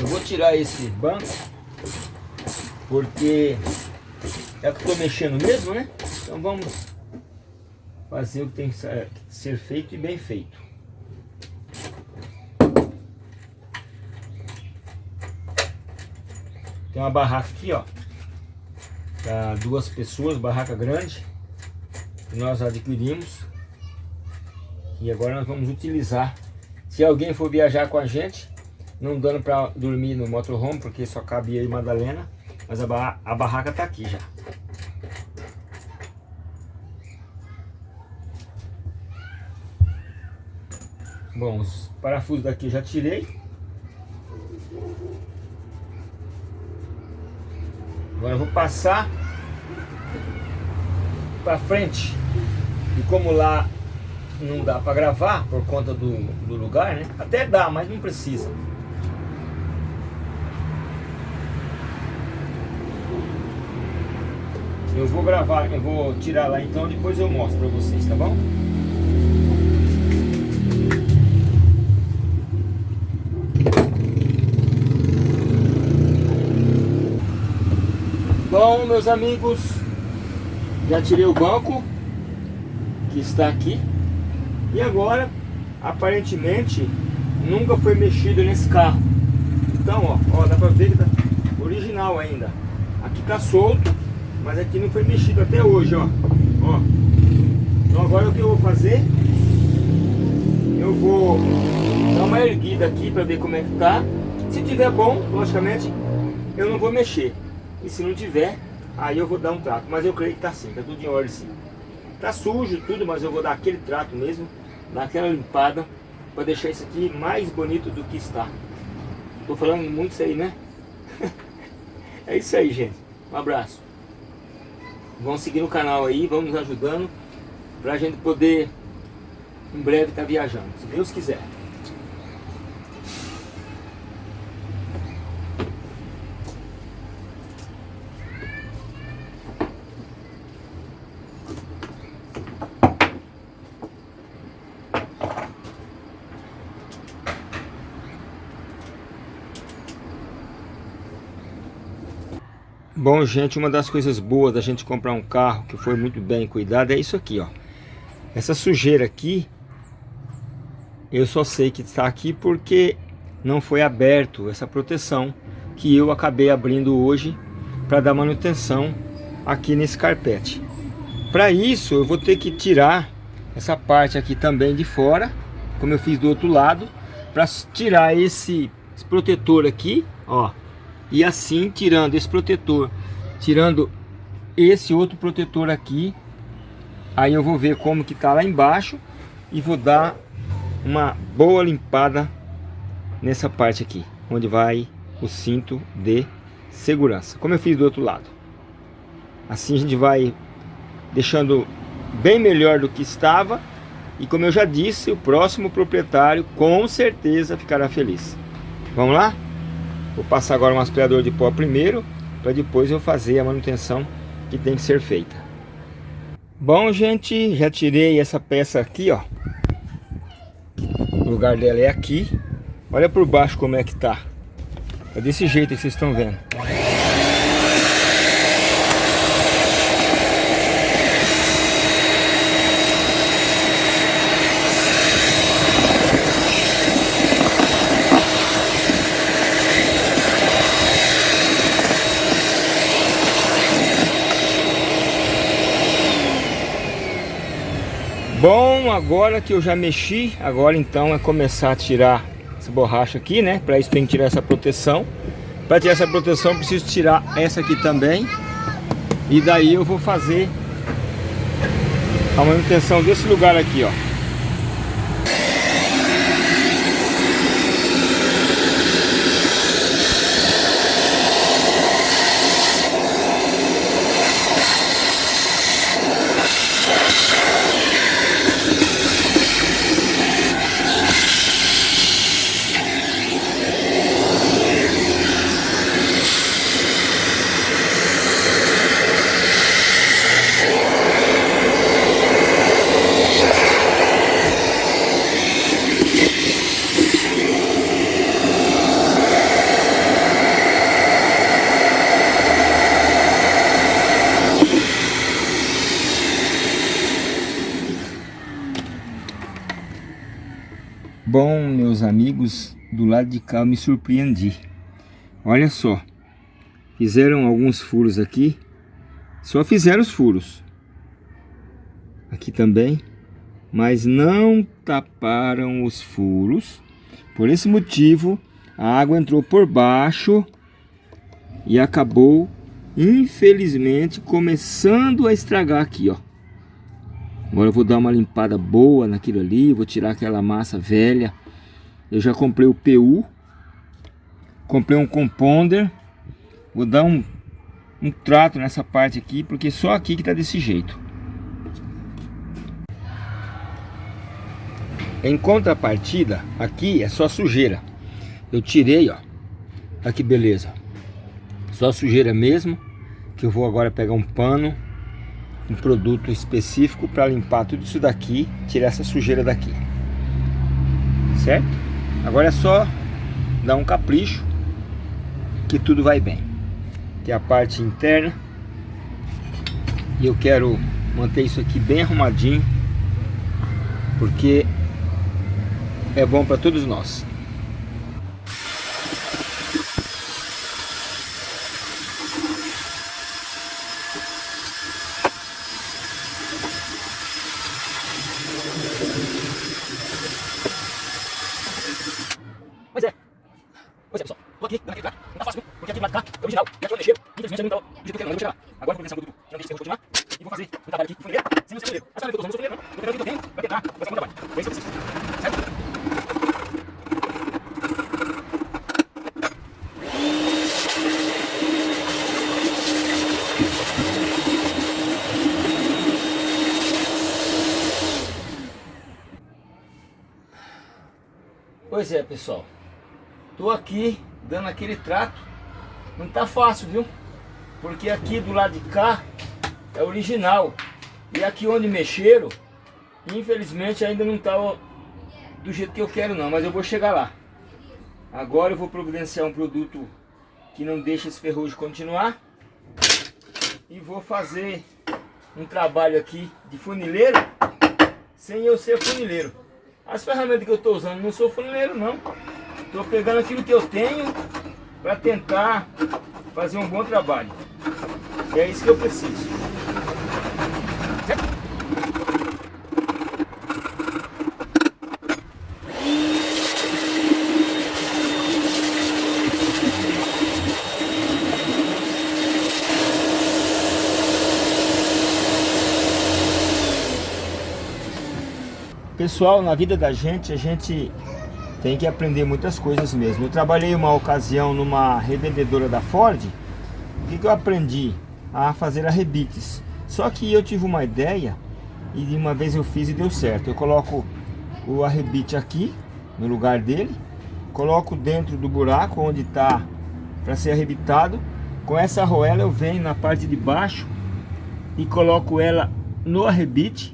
Eu vou tirar esse banco, porque é que tô mexendo mesmo, né? Então vamos fazer o que tem que ser feito e bem feito. Tem uma barraca aqui, ó. Para duas pessoas, barraca grande. Que nós adquirimos. E agora nós vamos utilizar. Se alguém for viajar com a gente, não dando para dormir no motorhome, porque só cabe eu e Madalena. Mas a, barra, a barraca tá aqui já. Bom, os parafusos daqui eu já tirei. Agora eu vou passar para frente. E como lá não dá para gravar por conta do, do lugar, né? Até dá, mas não precisa. Eu vou gravar, eu vou tirar lá então, depois eu mostro para vocês, tá bom? Bom, meus amigos, já tirei o banco que está aqui e agora, aparentemente, nunca foi mexido nesse carro. Então, ó, ó dá pra ver que tá original ainda. Aqui tá solto, mas aqui não foi mexido até hoje, ó. ó. Então agora o que eu vou fazer? Eu vou dar uma erguida aqui para ver como é que tá. Se tiver bom, logicamente, eu não vou mexer. E se não tiver, aí eu vou dar um trato. Mas eu creio que tá sim, tá tudo em ordem sim. Tá sujo tudo, mas eu vou dar aquele trato mesmo, dar aquela limpada, para deixar isso aqui mais bonito do que está. Tô falando muito isso aí, né? é isso aí, gente. Um abraço. Vamos seguir no canal aí, vamos nos ajudando, pra gente poder, em breve, estar tá viajando, se Deus quiser. Bom, gente, uma das coisas boas da gente comprar um carro que foi muito bem cuidado é isso aqui, ó. Essa sujeira aqui, eu só sei que está aqui porque não foi aberto essa proteção que eu acabei abrindo hoje para dar manutenção aqui nesse carpete. Para isso, eu vou ter que tirar essa parte aqui também de fora, como eu fiz do outro lado, para tirar esse, esse protetor aqui, ó, e assim tirando esse protetor, tirando esse outro protetor aqui, aí eu vou ver como que tá lá embaixo e vou dar uma boa limpada nessa parte aqui, onde vai o cinto de segurança, como eu fiz do outro lado. Assim a gente vai deixando bem melhor do que estava e como eu já disse, o próximo proprietário com certeza ficará feliz. Vamos lá? Vou passar agora um aspirador de pó primeiro, para depois eu fazer a manutenção que tem que ser feita. Bom, gente, já tirei essa peça aqui, ó. O lugar dela é aqui. Olha por baixo como é que tá. É desse jeito que vocês estão vendo. Bom, agora que eu já mexi, agora então é começar a tirar essa borracha aqui, né? Para isso tem que tirar essa proteção. Para tirar essa proteção preciso tirar essa aqui também. E daí eu vou fazer a manutenção desse lugar aqui, ó. Do lado de cá eu me surpreendi. Olha só. Fizeram alguns furos aqui. Só fizeram os furos. Aqui também. Mas não taparam os furos. Por esse motivo, a água entrou por baixo e acabou, infelizmente, começando a estragar aqui, ó. Agora eu vou dar uma limpada boa naquilo ali, vou tirar aquela massa velha. Eu já comprei o PU, comprei um compounder, vou dar um, um trato nessa parte aqui, porque só aqui que tá desse jeito. Em contrapartida, aqui é só sujeira. Eu tirei, ó. Olha que beleza. Só sujeira mesmo. Que eu vou agora pegar um pano um produto específico para limpar tudo isso daqui, tirar essa sujeira daqui. Certo? Agora é só dar um capricho que tudo vai bem. Que é a parte interna. E eu quero manter isso aqui bem arrumadinho, porque é bom para todos nós. aqui, dando aquele trato. Não tá fácil, viu? Porque aqui do lado de cá é original. E aqui eu mexer. Infelizmente eu não tô do jeito que eu quero, não. Eu vou chegar. Agora eu vou pensar no produto que não deixa de continuar. E vou fazer um trabalho aqui com funilheiro, sem seu funilheiro. Mas claro, eu quero que eu tenho, vai quebrar, vai ser um trabalho. É isso que eu preciso. Pois é, pessoal. Tô aqui dando aquele trato. Não tá fácil, viu? Porque aqui do lado de cá é original. E aqui onde mexeram, infelizmente ainda não tá do jeito que eu quero não, mas eu vou chegar lá. Agora eu vou providenciar um produto que não deixa esse ferrugem continuar. E vou fazer um trabalho aqui de funileiro, sem eu ser funileiro. As ferramentas que eu estou usando não sou funileiro não. Estou pegando aquilo que eu tenho para tentar fazer um bom trabalho. E é isso que eu preciso. Pessoal, na vida da gente, a gente tem que aprender muitas coisas mesmo. Eu trabalhei uma ocasião numa revendedora da Ford. O que, eu aprendi? A fazer arrebites. Só que eu tive uma ideia e de uma vez eu fiz e deu certo. Eu coloco o arrebite aqui, no lugar dele. Coloco dentro do buraco onde está para ser arrebitado. Com essa arruela eu venho na parte de baixo e coloco ela no arrebite.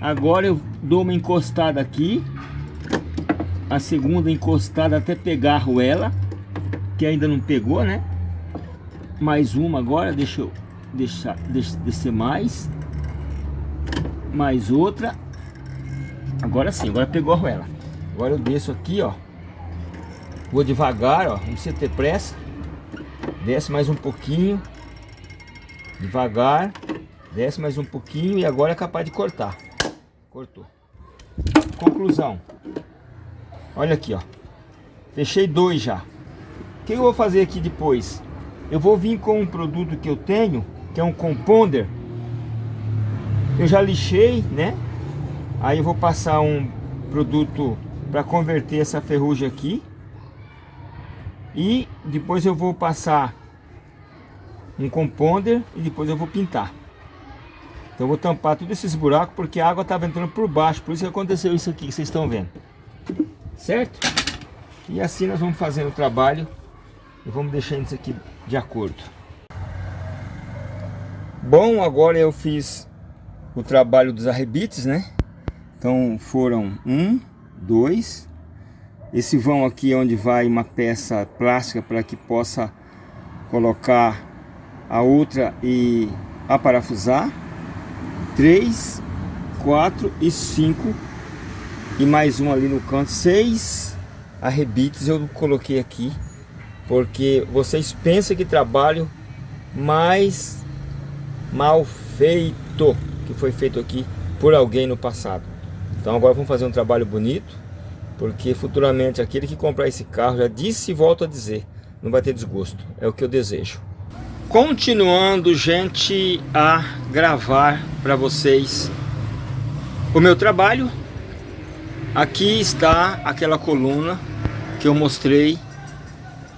Agora eu dou uma encostada aqui a segunda encostada até pegar a arruela, que ainda não pegou, né? Mais uma agora, deixa eu deixar, deixa, descer mais. Mais outra. Agora sim, agora pegou a arruela. Agora eu desço aqui, ó. Vou devagar, ó, não precisa ter pressa. Desce mais um pouquinho. Devagar. Desce mais um pouquinho e agora é capaz de cortar. Cortou. Conclusão. Olha aqui, ó. Fechei dois já. O que eu vou fazer aqui depois? Eu vou vir com um produto que eu tenho, que é um compounder. Eu já lixei, né? Aí eu vou passar um produto para converter essa ferrugem aqui. E depois eu vou passar um compounder e depois eu vou pintar. Então eu vou tampar todos esses buracos porque a água estava entrando por baixo. Por isso que aconteceu isso aqui que vocês estão vendo certo? E assim nós vamos fazendo o trabalho e vamos deixando isso aqui de acordo. Bom, agora eu fiz o trabalho dos arrebites, né? Então foram um, dois. Esse vão aqui é onde vai uma peça plástica para que possa colocar a outra e aparafusar. Três, quatro e cinco e mais um ali no canto, seis arrebites eu coloquei aqui, porque vocês pensam que trabalho mais mal feito que foi feito aqui por alguém no passado. Então agora vamos fazer um trabalho bonito, porque futuramente aquele que comprar esse carro, já disse e volto a dizer, não vai ter desgosto, é o que eu desejo. Continuando, gente, a gravar para vocês o meu trabalho. Aqui está aquela coluna que eu mostrei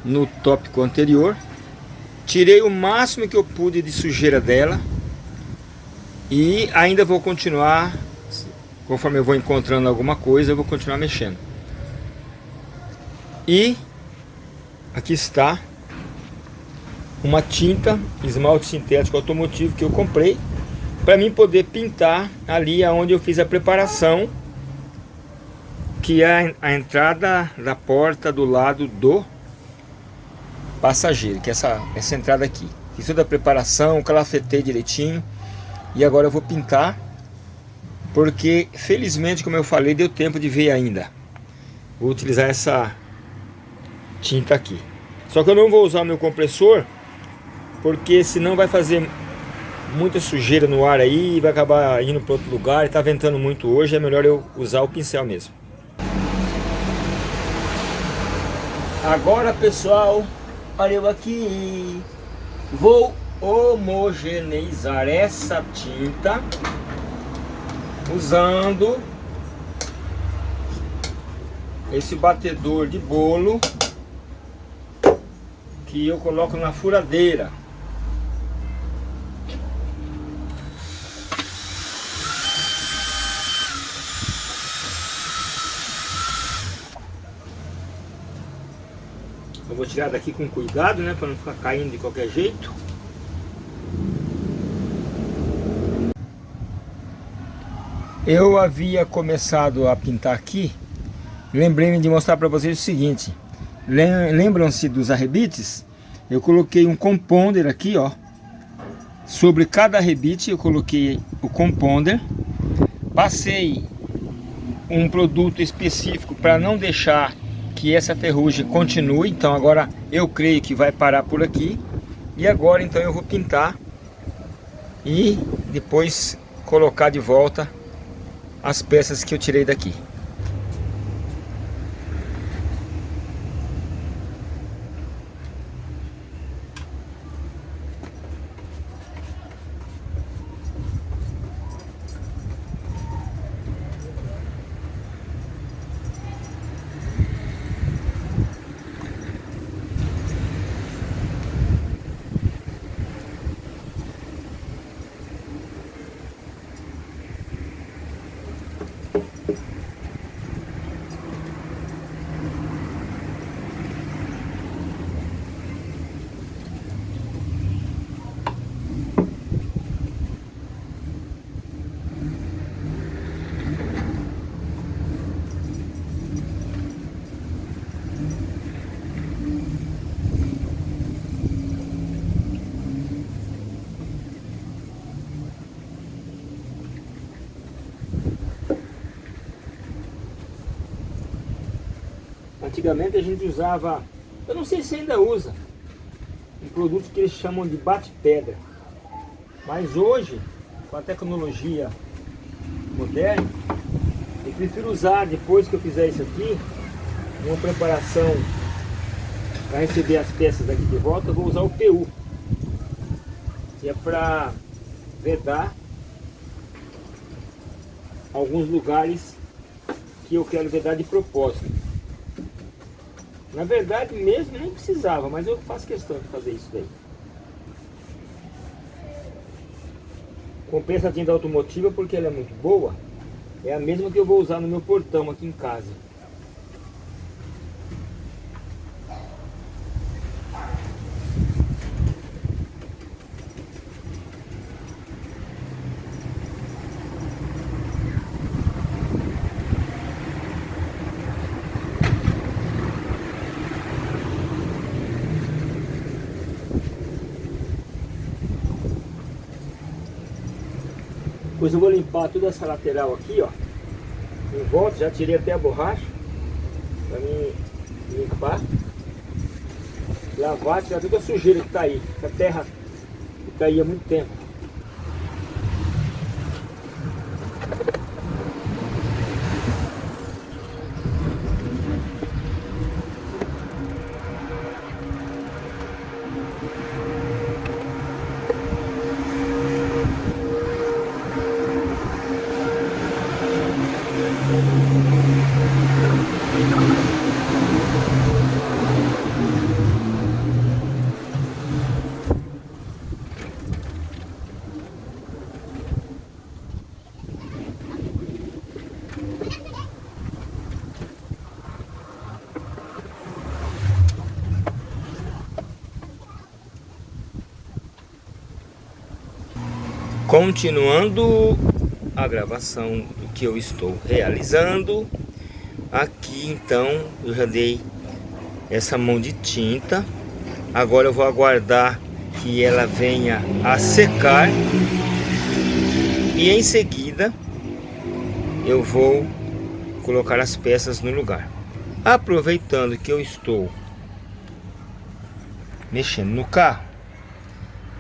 no tópico anterior. Tirei o máximo que eu pude de sujeira dela. E ainda vou continuar, conforme eu vou encontrando alguma coisa, eu vou continuar mexendo. E aqui está uma tinta esmalte sintético automotivo que eu comprei para mim poder pintar ali aonde eu fiz a preparação que é a entrada da porta do lado do passageiro, que é essa, essa entrada aqui. Fiz toda a preparação, calafetei direitinho e agora eu vou pintar porque felizmente, como eu falei, deu tempo de ver ainda. Vou utilizar essa tinta aqui. Só que eu não vou usar meu compressor porque senão vai fazer muita sujeira no ar aí e vai acabar indo para outro lugar. Está ventando muito hoje, é melhor eu usar o pincel mesmo. Agora pessoal, olha eu aqui, vou homogeneizar essa tinta usando esse batedor de bolo que eu coloco na furadeira Eu vou tirar daqui com cuidado, né? Para não ficar caindo de qualquer jeito. Eu havia começado a pintar aqui. Lembrei-me de mostrar para vocês o seguinte. Lembram-se dos arrebites? Eu coloquei um compounder aqui, ó. Sobre cada arrebite eu coloquei o compounder. Passei um produto específico para não deixar que essa ferrugem continue, então agora eu creio que vai parar por aqui. E agora então eu vou pintar e depois colocar de volta as peças que eu tirei daqui. Antigamente a gente usava, eu não sei se ainda usa, um produto que eles chamam de bate-pedra. Mas hoje, com a tecnologia moderna, eu prefiro usar, depois que eu fizer isso aqui, uma preparação para receber as peças daqui de volta, eu vou usar o PU. Que é para vedar alguns lugares que eu quero vedar de propósito. Na verdade, mesmo nem precisava, mas eu faço questão de fazer isso daí. Compensa a tinta automotiva porque ela é muito boa. É a mesma que eu vou usar no meu portão aqui em casa. Depois eu vou limpar toda essa lateral aqui, ó. Em volta, já tirei até a borracha. Pra mim limpar, lavar, tirar toda a sujeira que está aí, a terra que está aí há muito tempo. Continuando a gravação do que eu estou realizando, aqui então eu já dei essa mão de tinta. Agora eu vou aguardar que ela venha a secar e em seguida eu vou colocar as peças no lugar. Aproveitando que eu estou mexendo no carro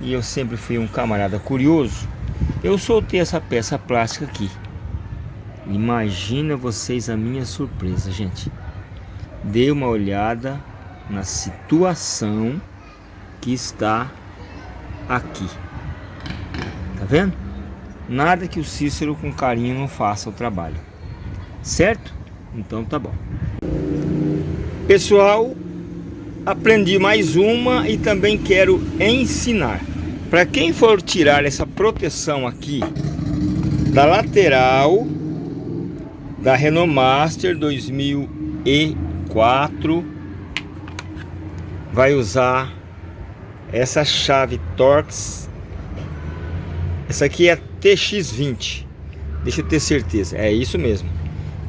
e eu sempre fui um camarada curioso, eu soltei essa peça plástica aqui. Imagina vocês a minha surpresa, gente. Dê uma olhada na situação que está aqui. Tá vendo? Nada que o Cícero com carinho não faça o trabalho. Certo? Então tá bom. Pessoal, aprendi mais uma e também quero ensinar. Para quem for tirar essa proteção aqui da lateral da Renault Master 2004 vai usar essa chave Torx. Essa aqui é TX20 deixa eu ter certeza, é isso mesmo.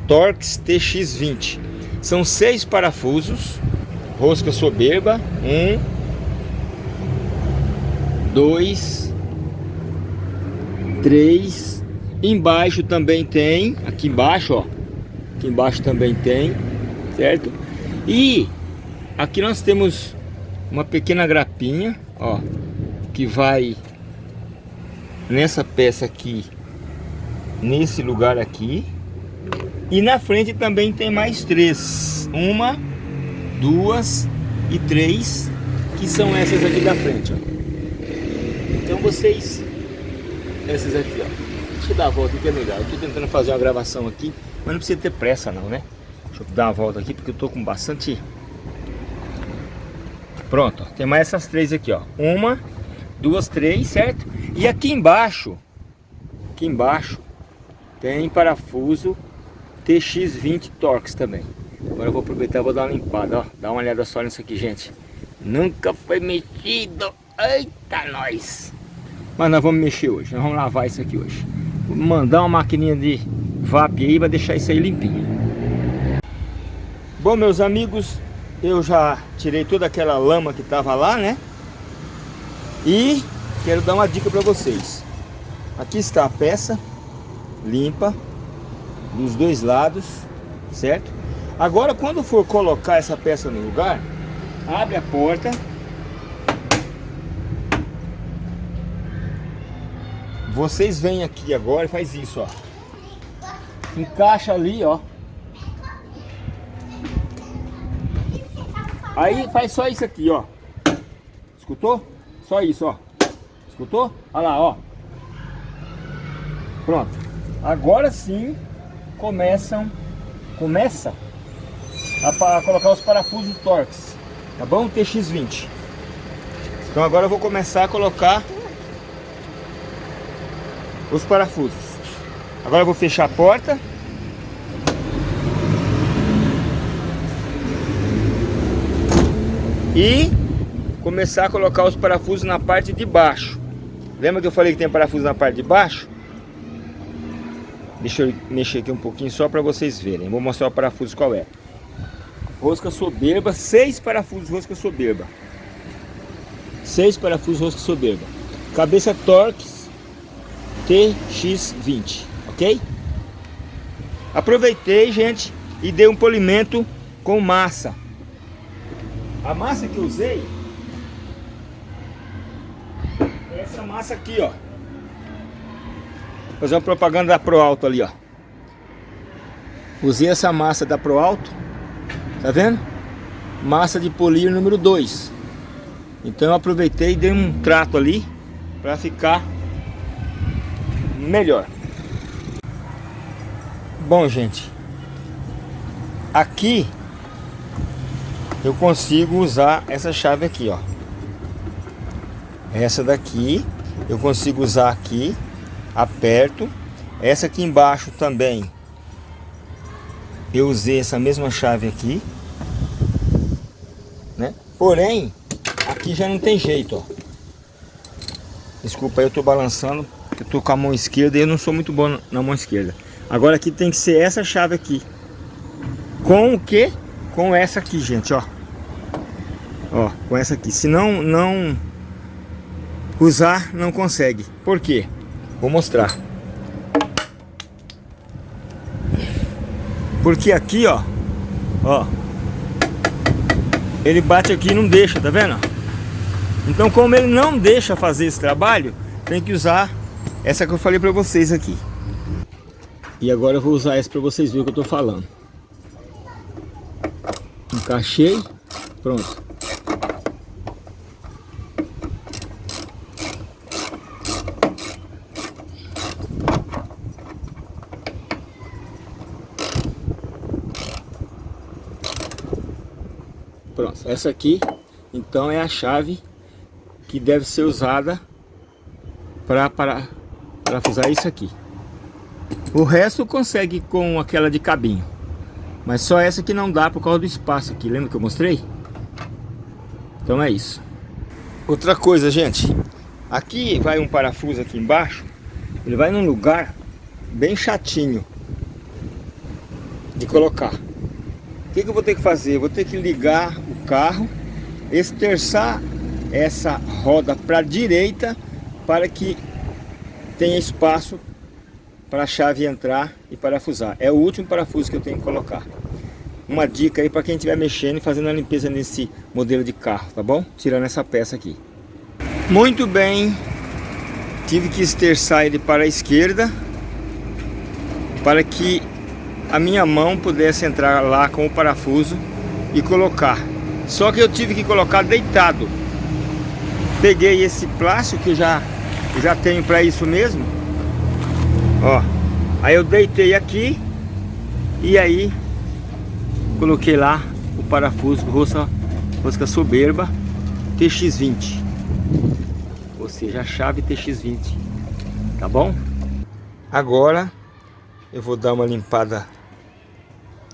Torx TX20 são seis parafusos. Rosca soberba. Um dois, três. Embaixo também tem, aqui embaixo, ó. Aqui embaixo também tem, certo? E aqui nós temos uma pequena grapinha, ó, que vai nessa peça aqui, nesse lugar aqui. E na frente também tem mais três. Uma, duas e três, que são essas aqui da frente, ó. Vocês, essas aqui, ó. Deixa eu dar a volta aqui, é melhor. Eu tô tentando fazer uma gravação aqui, mas não precisa ter pressa não, né? Deixa eu dar uma volta aqui, porque eu tô com bastante... Pronto, tem mais essas três aqui, ó. Uma, duas, três, certo? E aqui embaixo, aqui embaixo, tem parafuso TX20 Torx também. Agora eu vou aproveitar e vou dar uma limpada, ó. Dá uma olhada só nisso aqui, gente. Nunca foi mexido. Eita, nós! Mas nós vamos mexer hoje, nós vamos lavar isso aqui hoje. Vou mandar uma maquininha de VAP aí, vai deixar isso aí limpinho. Bom, meus amigos, eu já tirei toda aquela lama que tava lá, né? E quero dar uma dica para vocês. Aqui está a peça limpa dos dois lados, certo? Agora, quando for colocar essa peça no lugar, abre a porta Vocês vêm aqui agora e faz isso, ó. Encaixa ali, ó. Aí faz só isso aqui, ó. Escutou? Só isso, ó. Escutou? Olha lá, ó. Pronto. Agora sim começam começa a, a colocar os parafusos Torx, tá bom? TX20. Então agora eu vou começar a colocar os parafusos. Agora eu vou fechar a porta. E começar a colocar os parafusos na parte de baixo. Lembra que eu falei que tem parafuso na parte de baixo? Deixa eu mexer aqui um pouquinho só para vocês verem. Vou mostrar o parafuso qual é. Rosca soberba, seis parafusos rosca soberba. Seis parafusos rosca soberba. Cabeça Torx TX20, ok? Aproveitei, gente, e dei um polimento com massa. A massa que eu usei é essa massa aqui, ó. Fazer uma propaganda da Pro Alto ali, ó. Usei essa massa da Pro Alto. Tá vendo? Massa de polir número 2. Então eu aproveitei e dei um trato ali para ficar melhor. Bom, gente, aqui eu consigo usar essa chave aqui, ó. Essa daqui eu consigo usar aqui, aperto. Essa aqui embaixo também eu usei essa mesma chave aqui, né? Porém, aqui já não tem jeito, ó. Desculpa, eu tô balançando, eu tô com a mão esquerda e eu não sou muito bom na mão esquerda. Agora aqui tem que ser essa chave aqui. Com o que? Com essa aqui, gente, ó. Ó, com essa aqui. Se não, não usar, não consegue. Por quê? Vou mostrar. Porque aqui, ó, ó, ele bate aqui e não deixa, tá vendo? Então, como ele não deixa fazer esse trabalho, tem que usar essa que eu falei pra vocês aqui. E agora eu vou usar essa pra vocês verem o que eu tô falando. Encaixei, pronto. Pronto, essa aqui então é a chave que deve ser usada para parafusar isso aqui. O resto consegue com aquela de cabinho. Mas só essa que não dá por causa do espaço aqui. Lembra que eu mostrei? Então é isso. Outra coisa, gente. Aqui vai um parafuso aqui embaixo. Ele vai num lugar bem chatinho de colocar. O que, que eu vou ter que fazer? Vou ter que ligar o carro, esterçar essa roda para a direita para que tenha espaço para a chave entrar e parafusar. É o último parafuso que eu tenho que colocar. Uma dica aí para quem estiver mexendo e fazendo a limpeza nesse modelo de carro, tá bom? Tirando essa peça aqui. Muito bem, tive que esterçar ele para a esquerda para que a minha mão pudesse entrar lá com o parafuso e colocar. Só que eu tive que colocar deitado. Peguei esse plástico que já, já tenho para isso mesmo. Ó, aí eu deitei aqui e aí coloquei lá o parafuso rosca, rosca soberba TX20. Ou seja, a chave TX20. Tá bom? Agora eu vou dar uma limpada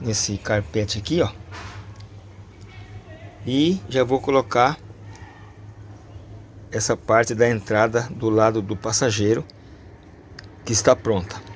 nesse carpete aqui, ó. E já vou colocar essa parte da entrada do lado do passageiro que está pronta.